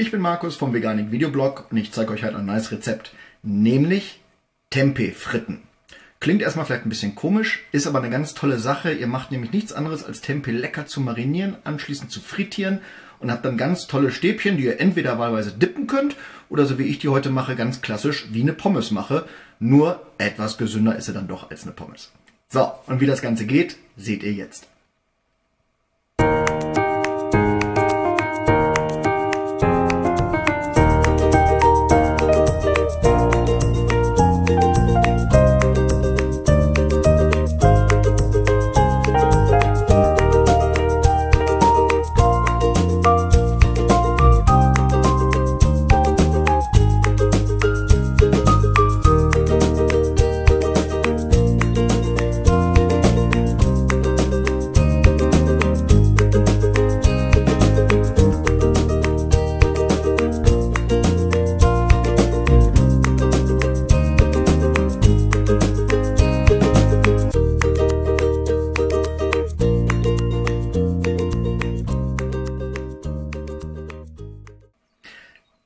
Ich bin Markus vom Veganik Videoblog und ich zeige euch heute ein neues Rezept, nämlich Tempeh-Fritten. Klingt erstmal vielleicht ein bisschen komisch, ist aber eine ganz tolle Sache. Ihr macht nämlich nichts anderes als Tempeh lecker zu marinieren, anschließend zu frittieren und habt dann ganz tolle Stäbchen, die ihr entweder wahlweise dippen könnt oder so wie ich die heute mache, ganz klassisch wie eine Pommes mache. Nur etwas gesünder ist sie dann doch als eine Pommes. So, und wie das Ganze geht, seht ihr jetzt.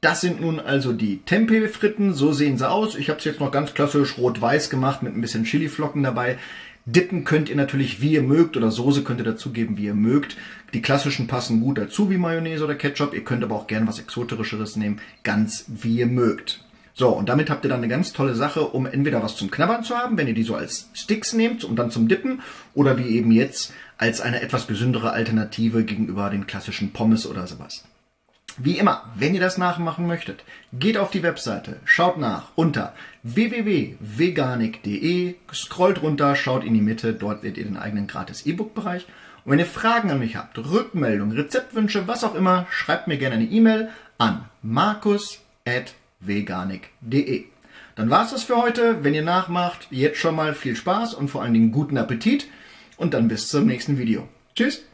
Das sind nun also die Tempeh-Fritten, so sehen sie aus. Ich habe es jetzt noch ganz klassisch rot-weiß gemacht mit ein bisschen Chiliflocken dabei. Dippen könnt ihr natürlich wie ihr mögt oder Soße könnt ihr dazugeben wie ihr mögt. Die klassischen passen gut dazu wie Mayonnaise oder Ketchup. Ihr könnt aber auch gerne was Exoterischeres nehmen, ganz wie ihr mögt. So, und damit habt ihr dann eine ganz tolle Sache, um entweder was zum Knabbern zu haben, wenn ihr die so als Sticks nehmt und dann zum Dippen, oder wie eben jetzt als eine etwas gesündere Alternative gegenüber den klassischen Pommes oder sowas. Wie immer, wenn ihr das nachmachen möchtet, geht auf die Webseite, schaut nach unter www.veganik.de, scrollt runter, schaut in die Mitte, dort seht ihr den eigenen gratis E-Book-Bereich. Und wenn ihr Fragen an mich habt, Rückmeldungen, Rezeptwünsche, was auch immer, schreibt mir gerne eine E-Mail an markus.veganik.de. Dann war's das für heute. Wenn ihr nachmacht, jetzt schon mal viel Spaß und vor allen Dingen guten Appetit. Und dann bis zum nächsten Video. Tschüss!